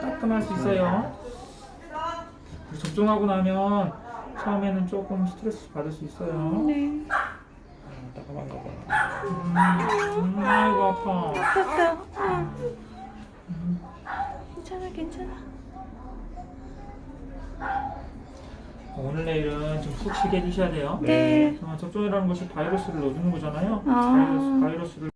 따끔할 수 있어요. 접종하고 나면 처음에는 조금 스트레스 받을 수 있어요. 네. 거 봐. 음, 음, 아이고 아파. 아팠어. 응. 괜찮아, 괜찮아. 오늘 내일은 좀 푹 쉬게 해주셔야 돼요. 네. 어, 접종이라는 것이 바이러스를 넣어주는 거잖아요. 아. 바이러스, 바이러스를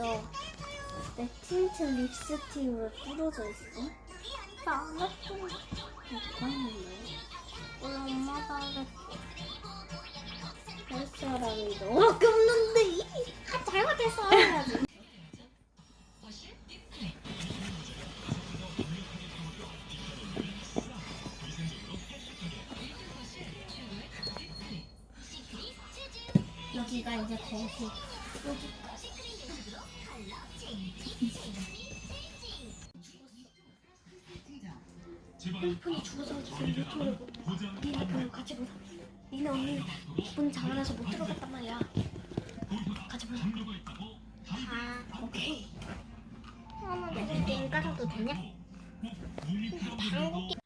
너 내 틴트 립스틱으로 뚫어져 있어? 나안 했어. 이거는 오늘 엄마가 그랬어. 할 사람이 너밖에 없는데 아, 잘못했어 해야지. 여기가 이제 거기 여기 폰이 죽어서 지금 유튜브를 못 봐. 니네 그럼 같이 보자. 니네 언니 문 잠아놔서 못 들어갔단 말이야. 같이 보자. 아, 오케이. 하나 내가 게임 깔아도 되냐? 방귀